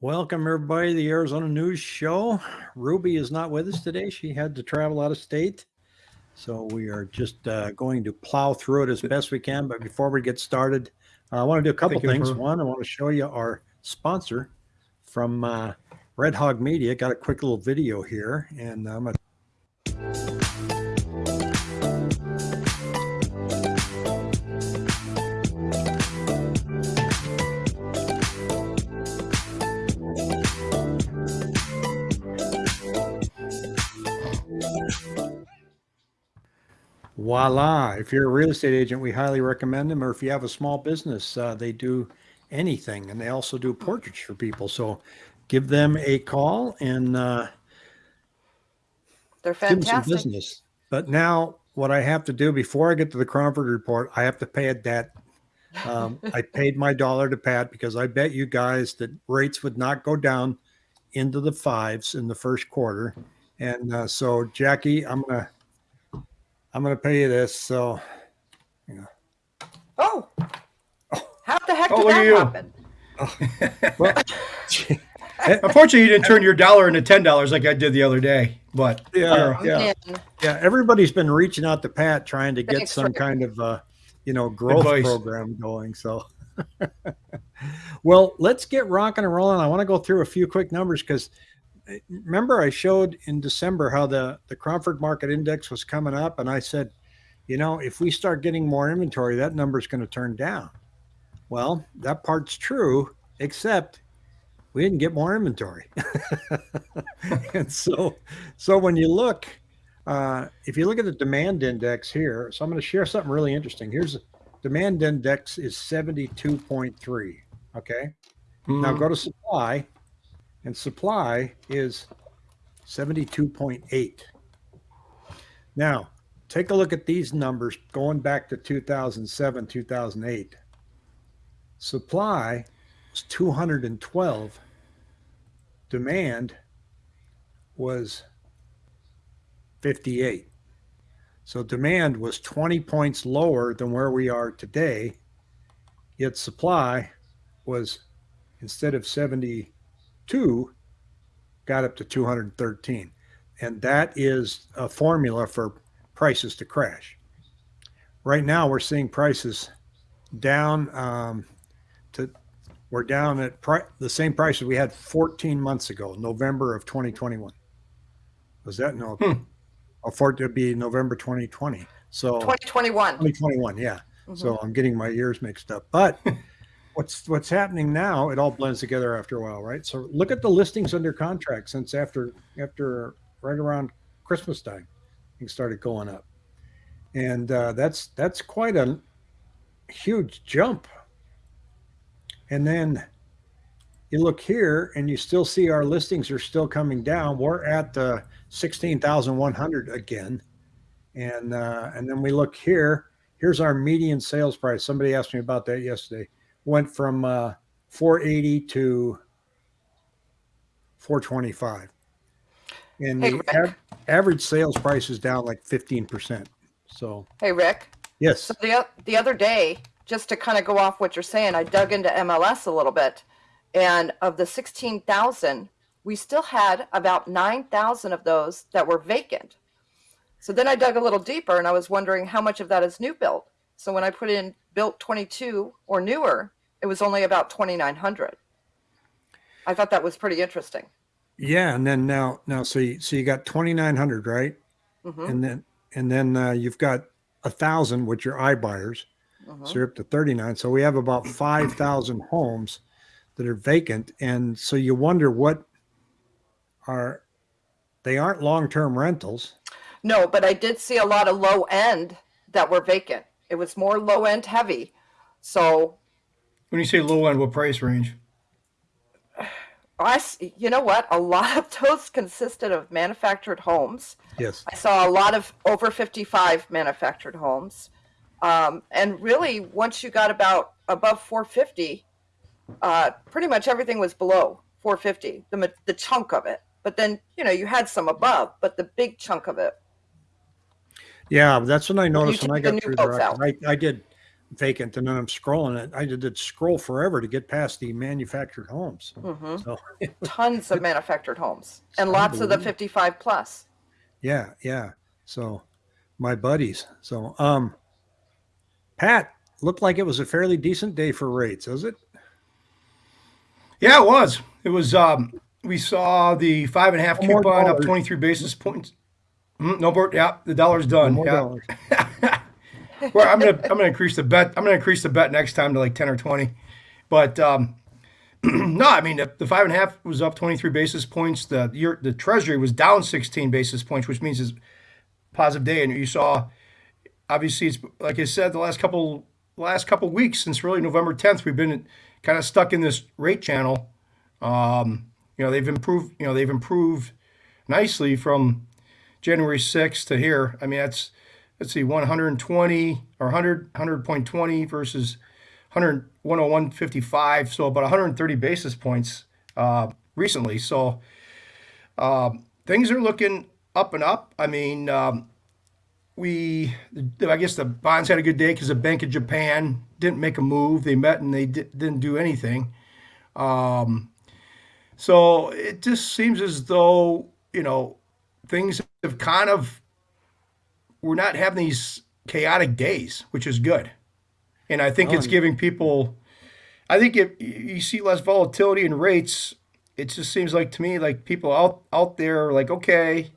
Welcome, everybody, to the Arizona News Show. Ruby is not with us today. She had to travel out of state. So we are just uh, going to plow through it as best we can. But before we get started, uh, I want to do a couple Thank things. One, I want to show you our sponsor from uh, Red Hog Media. Got a quick little video here, and I'm going Voila. If you're a real estate agent, we highly recommend them. Or if you have a small business, uh, they do anything and they also do portraits for people. So give them a call and uh, They're give them some fantastic. business. But now, what I have to do before I get to the Cromford report, I have to pay a debt. Um, I paid my dollar to Pat because I bet you guys that rates would not go down into the fives in the first quarter. And uh, so, Jackie, I'm gonna I'm gonna pay you this. So you know. Oh, how the heck Oh, did that you. happen? well, Unfortunately, you didn't turn your dollar into ten dollars like I did the other day. But Yeah, don't yeah. Man, yeah. Everybody's been reaching out to Pat trying to get Thanks, some kind of uh, you know growth Advice. program going. So, well, let's get rocking and rolling. I want to go through a few quick numbers because remember I showed in December how the the Cromford Market Index was coming up, and I said, you know, if we start getting more inventory, that number is going to turn down. Well, that part's true, except we didn't get more inventory. and so, so when you look, uh, if you look at the demand index here, so I'm going to share something really interesting. Here's the demand index is 72.3. Okay. Now Mm, go to supply, and supply is 72.8. Now, take a look at these numbers going back to 2007, 2008. Supply was 212, demand was 58. So demand was 20 points lower than where we are today, yet supply was instead of 72 got up to 213 and that is a formula for prices to crash right now we're seeing prices down um, to we're down at pri- the same prices we had 14 months ago november of 2021 was that no Hmm. oh, for it to be november 2020 so 2021. 2021 yeah Mhm. so I'm getting my years mixed up. But what's what's happening now? It all blends together after a while, right? So look at the listings under contract since after after right around Christmas time, things started going up, and uh, that's that's quite a huge jump. And then you look here, and you still see our listings are still coming down. We're at one hundred again, and uh, and then we look here here's our median sales price. Somebody asked me about that yesterday. Went from uh, 480 to 425. And Hey, the av- average sales price is down like 15%. So, Hey, Rick. yes. So the, the other day, just to kind of go off what you're saying, I dug into MLS a little bit. And of the 16,000, we still had about 9,000 of those that were vacant. So then I dug a little deeper and I was wondering how much of that is new built. So when I put in built 22 or newer, it was only about 2,900. I thought that was pretty interesting. Yeah. And then now, now, so you, so you got 2,900, right? hmm And then, and then uh, you've got a thousand, which are iBuyers. hmm So you're up to 39. So we have about 5,000 homes that are vacant. And so you wonder what are, they aren't long-term rentals. No, but I did see a lot of low end that were vacant. It was more low end heavy. So when you say low end, what price range? I, s- you know what? A lot of those consisted of manufactured homes. Yes. I saw a lot of over 55 manufactured homes. Um, and really, once you got about above 450, uh, pretty much everything was below 450, the, the chunk of it. But then, you know, you had some above, but the big chunk of it Yeah, that's what I noticed when I take the got through boats there. I, I did vacant, and then I'm scrolling it. I did scroll forever to get past the manufactured homes. hmm So Tons of manufactured homes and lots of the 55 plus. yeah, yeah. So my buddies. So um, Pat looked like it was a fairly decent day for rates, is it? Yeah, it was. It was. Um, we saw the five and a half coupon up 23 basis points. Mm, no more. Yeah, the dollar's done. More yeah. dollars. well, I'm gonna I'm gonna increase the bet. I'm gonna increase the bet next time to like 10 or 20. But um, no, I mean the, the five and a half was up 23 basis points. The year the Treasury was down 16 basis points, which means it's positive day. And you saw, obviously, it's like I said, the last couple last couple weeks since really November 10th, we've been kind of stuck in this rate channel. Um, you know, they've improved. You know, they've improved nicely from January 6th to here. I mean, that's let's see, 120 or 100 100.20 versus 100 101.55, so about 130 basis points uh, recently. So um, things are looking up and up. I mean, um, we I guess the bonds had a good day because the Bank of Japan didn't make a move. They met and they di- didn't do anything. Um, so it just seems as though you know things have kind of we're not having these chaotic days, which is good. And I think Oh, it's giving people I think if you see less volatility in rates, it just seems like to me like people out out there are like, okay,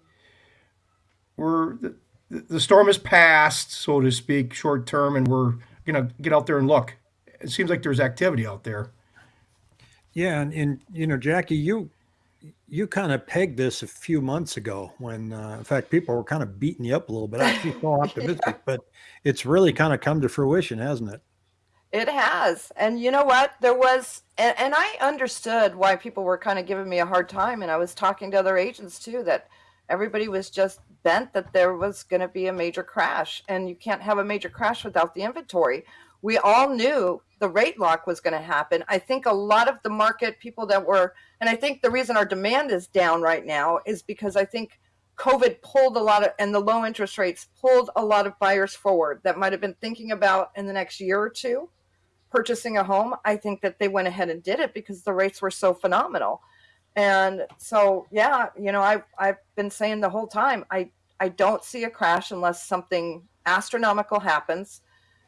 we're the, the storm has passed, so to speak, short term, and we're gonna get out there and look. It seems like there's activity out there. Yeah, and, and you know, Jackie, you you kind of pegged this a few months ago when, uh, in fact, people were kind of beating you up a little bit. I feel so optimistic, but it's really kind of come to fruition, hasn't it? It has. And you know what? There was, and, and I understood why people were kind of giving me a hard time. And I was talking to other agents too that everybody was just bent that there was going to be a major crash. And you can't have a major crash without the inventory. We all knew the rate lock was going to happen. I think a lot of the market people that were, and I think the reason our demand is down right now is because I think COVID pulled a lot of, and the low interest rates pulled a lot of buyers forward that might have been thinking about in the next year or two purchasing a home, I think that they went ahead and did it because the rates were so phenomenal. And so, yeah, you know, I I've been saying the whole time, I I don't see a crash unless something astronomical happens.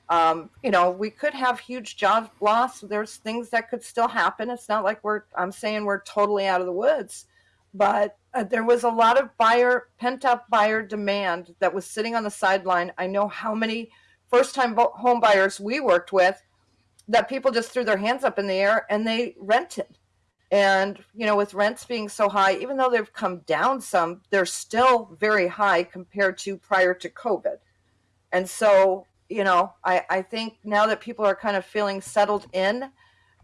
Um, you know, we could have huge job loss. There's things that could still happen. It's not like we're I'm saying we're totally out of the woods, but uh, there was a lot of buyer pent up buyer demand that was sitting on the sideline. I know how many first time home buyers we worked with that people just threw their hands up in the air and they rented. And, you know, with rents being so high, even though they've come down some, they're still very high compared to prior to COVID. And so, you know, I, I think now that people are kind of feeling settled in,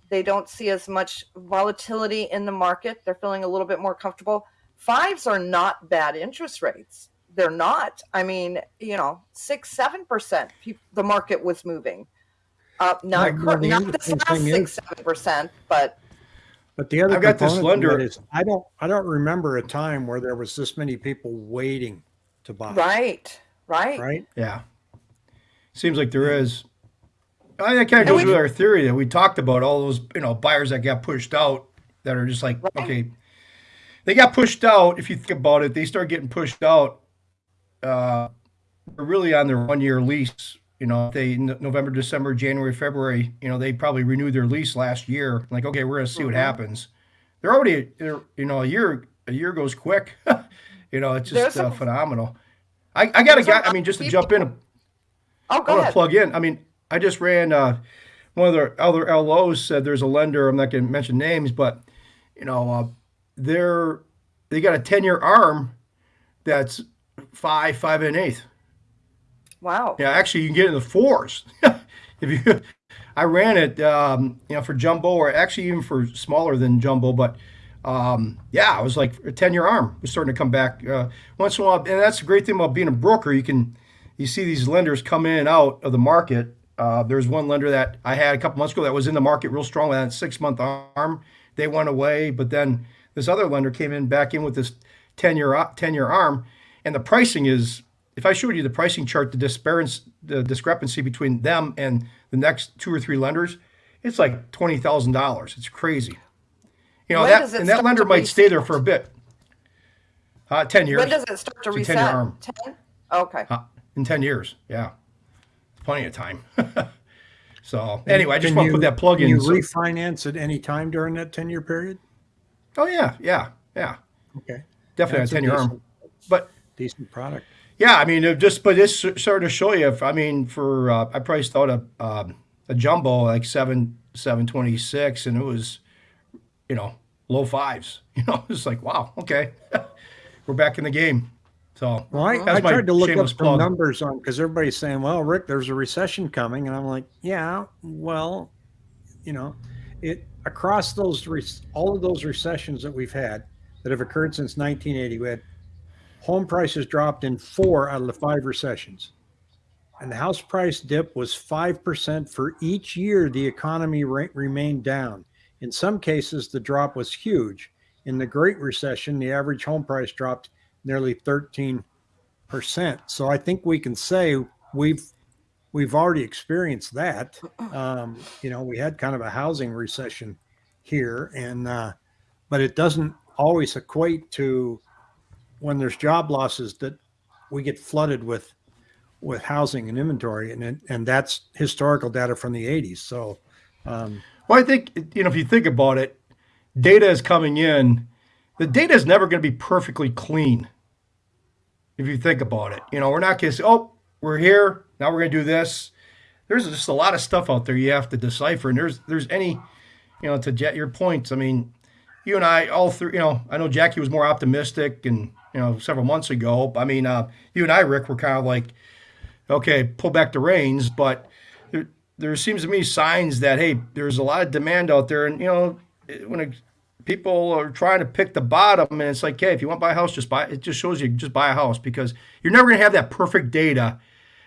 they don't see as much volatility in the market. They're feeling a little bit more comfortable. Fives are not bad interest rates. They're not. I mean, you know, six, seven percent. The market was moving up. Not Right, well, the not this last thing six, seven percent, but But the other I've got this component lender- is I don't I don't remember a time where there was this many people waiting to buy. right, right, Right. Yeah. Seems like there is. I that kind of goes with our theory that we talked about all those you know buyers that got pushed out that are just like Right. okay, they got pushed out. If you think about it, they start getting pushed out. Uh, they're really on their one year lease. You know, they November, December, January, February. You know, they probably renewed their lease last year. Like, okay, we're gonna see what Mhm. happens. They're already, they're, you know, a year a year goes quick. you know, it's just uh, some- phenomenal. I, I got a guy. I mean, just to jump in. Oh, I go want to plug in. I mean, I just ran uh, one of the other LOs said there's a lender. I'm not going to mention names, but you know, uh, they're they got a 10 year arm that's five, five and an eighth. Wow. Yeah, actually, you can get in the fours. if you, I ran it, um, you know, for jumbo or actually even for smaller than jumbo, but um, yeah, it was like a 10 year arm was starting to come back uh, once in a while. And that's the great thing about being a broker. You can, you see these lenders come in and out of the market. Uh, there's one lender that I had a couple months ago that was in the market real strong with that six month arm. They went away, but then this other lender came in back in with this 10 year 10 year arm, and the pricing is. If I showed you the pricing chart, the disparity, the discrepancy between them and the next two or three lenders, it's like twenty thousand dollars. It's crazy. You know When that, and that lender might stay there for a bit. Uh, ten years. When does it start to It's a 10-year reset? arm. 10? Okay. Uh, in 10 years. Yeah. Plenty of time. so, anyway, I just Can want to put that plug can in. You so- refinance at any time during that ten year period. oh, yeah. Yeah. Yeah. Okay, Definitely That's a a 10 year arm. But decent product. yeah, I mean, just, but this started to show you. If, I mean, for, uh, I priced out a, um, a jumbo like 7, 726, and it was, you know, low fives. You know, it's like, wow, okay. We're back in the game. So, Well, I, I tried to look up some numbers on because everybody's saying, "Well, Rick, there's a recession coming," and I'm like, "Yeah, well, you know, it across those all of those recessions that we've had that have occurred since 1980, we had home prices dropped in four out of the five recessions, and the house price dip was five percent for each year. The economy re- remained down. In some cases, the drop was huge. In the Great Recession, the average home price dropped nearly 13 percent. So I think we can say we've we've already experienced that. Um, you know, we had kind of a housing recession here, and uh, but it doesn't always equate to when there's job losses that we get flooded with with housing and inventory, and and that's historical data from the 80s. So um, Well, I think you know if you think about it, data is coming in. The data is never going to be perfectly clean. If you think about it, you know we're not going to say, "Oh, we're here now. We're going to do this." There's just a lot of stuff out there you have to decipher, and there's there's any, you know, to jet your points. I mean, you and I all through. You know, I know Jackie was more optimistic, and you know, several months ago. I mean, uh, you and I, Rick, were kind of like, okay, pull back the reins, but there, there seems to me signs that hey, there's a lot of demand out there, and you know, when it, people are trying to pick the bottom, and it's like, hey, if you want to buy a house, just buy. It just shows you just buy a house because you're never going to have that perfect data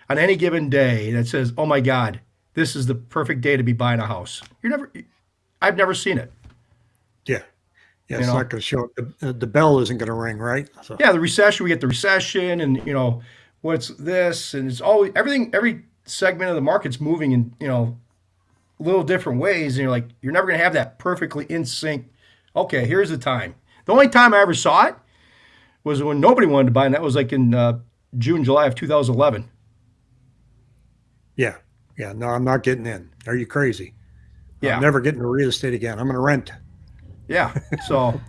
on any given day that says, oh my God, this is the perfect day to be buying a house. You're never. I've never seen it. yeah, yeah, You it's know? not going to show. The, the bell isn't going to ring, right? So Yeah, the recession. We get the recession, and you know what's this, and it's always everything. Every segment of the market's moving in you know little different ways, and you're like you're never going to have that perfectly in sync. Okay, here's the time. The only time I ever saw it was when nobody wanted to buy, and that was like in uh, June, July of 2011. yeah, yeah. No, I'm not getting in. Are you crazy? Yeah, I'm never getting into real estate again. I'm going to rent. yeah. So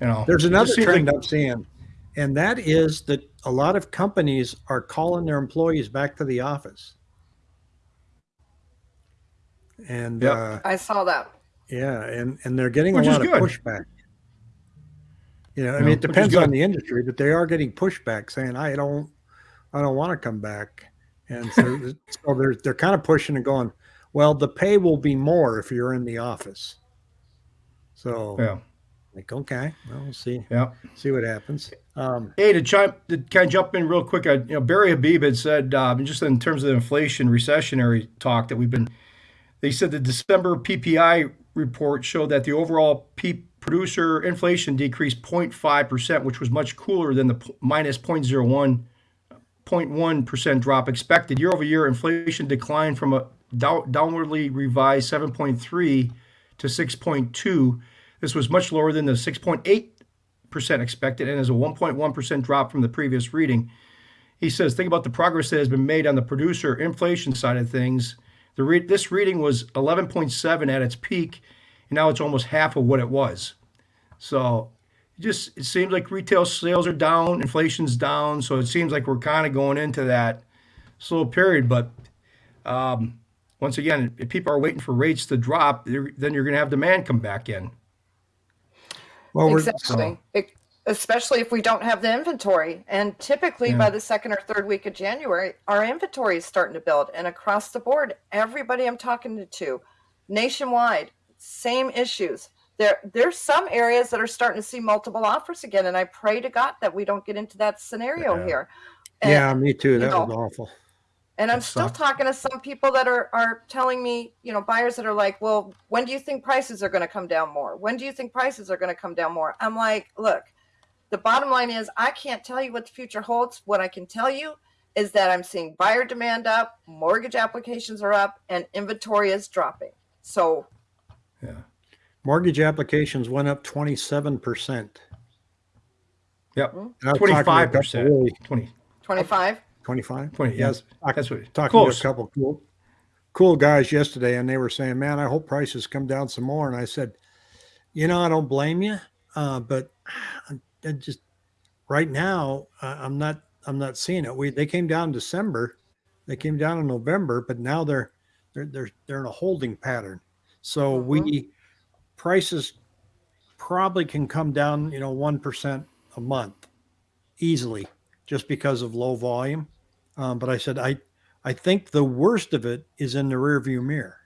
you know, There's it another trend I'm seeing, and that is that a lot of companies are calling their employees back to the office. And Yep. uh, I saw that. Yeah, and and they're getting Which a lot of pushback. You know, I Yeah, mean, it depends on the industry, but they are getting pushback saying, "I don't, I don't want to come back," and so, so they're they're kind of pushing and going, "Well, the pay will be more if you're in the office." So, Yeah, like, okay, well, we'll see yeah. see what happens. Um, Hey, to chime, to kind of jump in real quick, I, you know, Barry Habib had said, uh, just in terms of the inflation recessionary talk that we've been, they said the December PPI report showed that the overall P producer inflation decreased 0.5%, which was much cooler than the minus 0.01, 0.1% drop expected. Year over year, inflation declined from a dow- downwardly revised 7.3 to 6.2. This was much lower than the 6.8 percent expected and is a 1.1 percent drop from the previous reading. He says, think about the progress that has been made on the producer inflation side of things. The re- this reading was 11.7 at its peak, and now it's almost half of what it was. So it just it seems like retail sales are down, inflation's down, so it seems like we're kind of going into that slow period. But um, once again, if people are waiting for rates to drop, then you're going to have demand come back in. well, we're Exactly. It- especially if we don't have the inventory. And typically Yeah. by the second or third week of January, our inventory is starting to build. And across the board, everybody I'm talking to, nationwide, same issues. There, there's some areas that are starting to see multiple offers again, and I pray to God that we don't get into that scenario Yeah. here. And, yeah, me too. That know, was awful. And I'm still talking to some people that are are telling me, you know, buyers that are like, "Well, when do you think prices are going to come down more? When do you think prices are going to come down more?" I'm like, "Look, the bottom line is I can't tell you what the future holds. What I can tell you is that I'm seeing buyer demand up, mortgage applications are up, and inventory is dropping. So Yeah. Mortgage applications went up 27%. Yep. Hmm? And I was talking to a Twenty-five couple percent. really- 20, 25. 25? 20, yes. Talk- That's what. talking Close. to a couple cool, cool guys yesterday, and they were saying, "Man, I hope prices come down some more." And I said, "You know, I don't blame you, uh, but I just right now, uh, I'm not, I'm not seeing it. We they came down in December, they came down in November, but now they're they're they're they're in a holding pattern. So we prices probably can come down, you know, one percent a month easily, just because of low volume." Um, but I said, I, I think the worst of it is in the rearview mirror.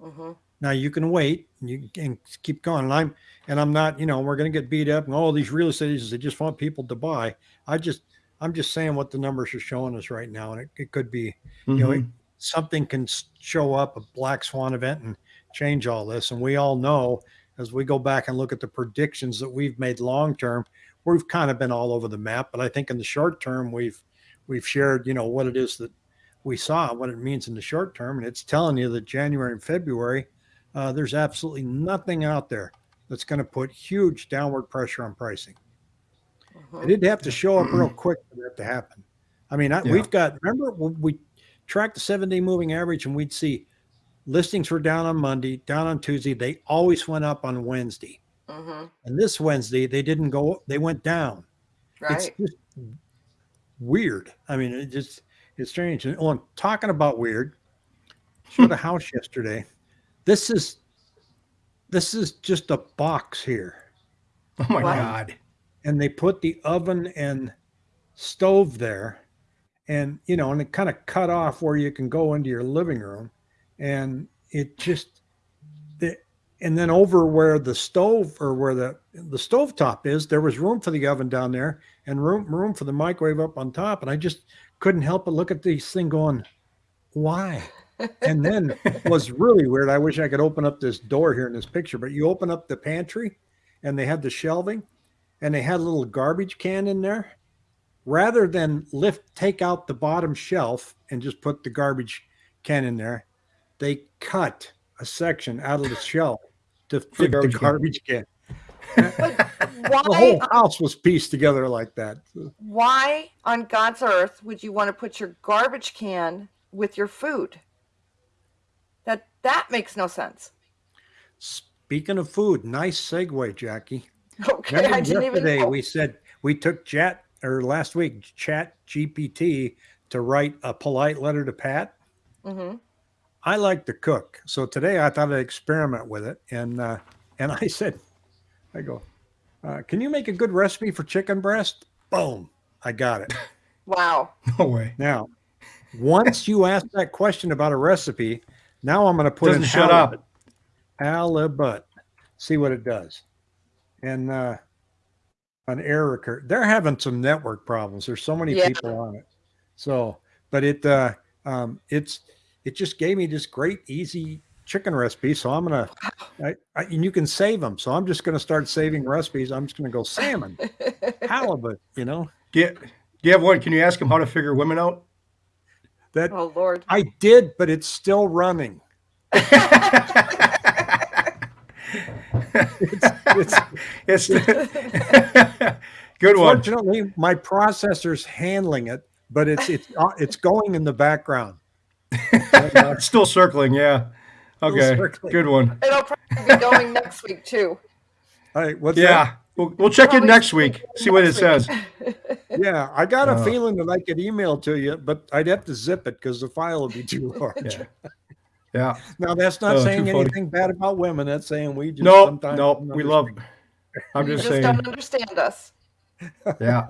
hmm Now you can wait and you can keep going. And I'm, and I'm not, you know, we're going to get beat up and all these real estate agents, they just want people to buy. I just, I'm just saying what the numbers are showing us right now. And it, it could be, you know, Mhm. something can show up, a black swan event and change all this. And we all know as we go back and look at the predictions that we've made long term, we've kind of been all over the map. But I think in the short term, we've we've shared, you know, what it is that we saw, what it means in the short term, and it's telling you that January and February, uh, there's absolutely nothing out there that's going to put huge downward pressure on pricing. hmm It didn't have to show up real quick for that to happen. I mean, I, Yeah. we've got, remember when we tracked the seven day moving average and we'd see listings were down on Monday, down on Tuesday. They always went up on Wednesday. hmm And this Wednesday, they didn't go, they went down. Right. It's just weird. I mean, it just, it's strange. And oh, I'm talking about weird. Showed a house yesterday. This is, this is just a box here. Oh my What? God. and they put the oven and stove there and you know and it kind of cut off where you can go into your living room and it just the and then over where the stove or where the the stove top is there was room for the oven down there and room room for the microwave up on top and i just couldn't help but look at this thing going why and then was really weird i wish i could open up this door here in this picture but you open up the pantry and they had the shelving and they had a little garbage can in there rather than lift take out the bottom shelf and just put the garbage can in there they cut a section out of the shelf to fit the garbage garbage can. can, But the whole house was pieced together like that why on God's earth would you want to put your garbage can with your food? That that makes no sense. speaking of food nice segue jackie Okay, Remember I didn't even yesterday know. we said we took chat or last week chat gpt to write a polite letter to pat Mm -hmm. I like to cook. So today I thought I'd experiment with it. And uh, and I said, I go, uh, can you make a good recipe for chicken breast? Boom. I got it. Wow. No way. Now, once you ask that question about a recipe, now I'm going to put Doesn't in shut halibut. up. Halibut. See what it does. And uh, an error occurred. They're having some network problems. There's so many Yeah. people on it. So, but it uh, um, it's it just gave me this great easy chicken recipe. So I'm gonna, I, I, and you can save them. So I'm just gonna start saving recipes. I'm just gonna go salmon, halibut. You know Do you, do you have one? Can you ask him how to figure women out? That oh Lord. I did, but it's still running. It's, It's good one. fortunately my processor's handling it, but it's it's uh, it's going in the background. It's still circling. Yeah. Okay. circling. Good one. It'll probably be going next week too. All right, what's that? Yeah. We'll, we'll check in next week. See what it says. Yeah, I got a Uh. feeling that I could email to you, but I'd have to zip it because the file would be too large. Yeah. Yeah. Now that's not Oh, too saying funny. anything bad about women. That's saying we just No, sometimes no, don't we love. understand. I'm You just just saying. don't understand us. Yeah.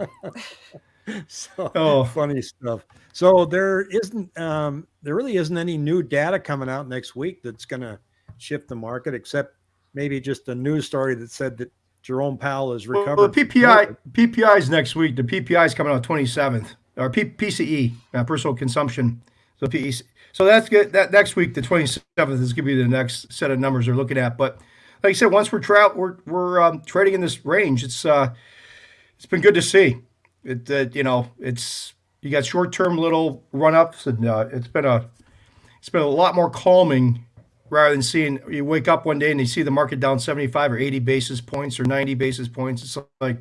So Oh. funny stuff. So there isn't um there really isn't any new data coming out next week that's gonna shift the market except maybe just a news story that said that Jerome Powell Well, recovered. the PPI PPI is next week. The PPI is coming out 27th or P, PCE, uh, personal consumption. So PEC. So that's good. That next week, the 27th is going to be the next set of numbers they're looking at. But like I said, once we're we're we're um, trading in this range, it's uh, it's been good to see. It uh, you know it's you got short term little run ups, and uh, it's been a it's been a lot more calming rather than seeing you wake up one day and you see the market down 75 or 80 basis points or 90 basis points. It's like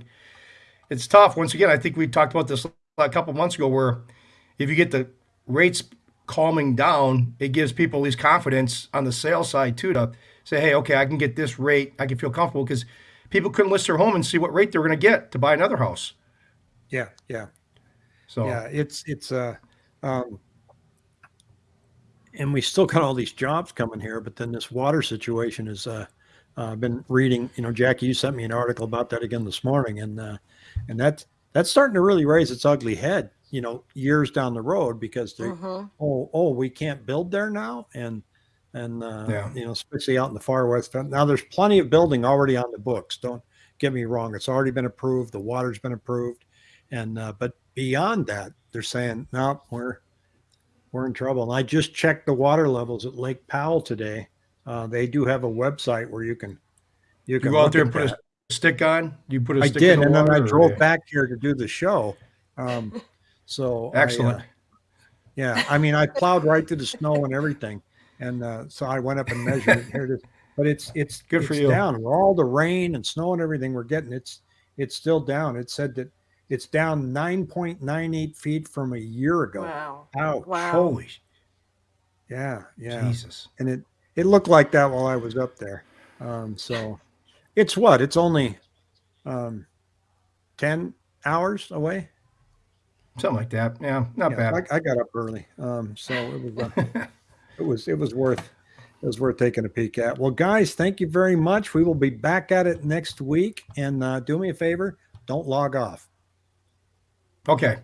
it's tough. Once again, I think we talked about this a couple months ago, where if you get the rates calming down, it gives people at least confidence on the sales side too to say, hey, okay, I can get this rate. I can feel comfortable because people couldn't list their home and see what rate they're going to get to buy another house. Yeah, yeah, So yeah. It's it's uh, um, and we still got all these jobs coming here, but then this water situation is. Uh, uh, I've been reading. You know, Jackie, you sent me an article about that again this morning, and uh, and that's that's starting to really raise its ugly head. You know, years down the road because they Mhm. oh oh we can't build there now and and uh, Yeah. you know especially out in the far west now there's plenty of building already on the books don't get me wrong it's already been approved the water's been approved and uh, but beyond that they're saying no we're we're in trouble and i just checked the water levels at lake powell today uh, they do have a website where you can you you can go out there and put that. a stick on. You put a I stick did, the and then I drove back here to do the show. Um, so I, uh, Excellent. yeah, I mean, I plowed right through the snow and everything, and uh, so I went up and measured it. Here it is. But it's it's Good for you. down. Where all the rain and snow and everything we're getting, it's it's still down. It said that it's down nine point nine eight feet from a year ago. Wow. Ouch. Wow. Holy Yeah, yeah. Jesus! And it it looked like that while I was up there. Um, so it's what? It's only um, ten hours away. Something like that. Yeah, not Yeah, bad. I, I got up early, um, so it was uh, it was it was worth it was worth taking a peek at. Well, guys, thank you very much. We will be back at it next week, and uh, do me a favor, don't log off. Okay.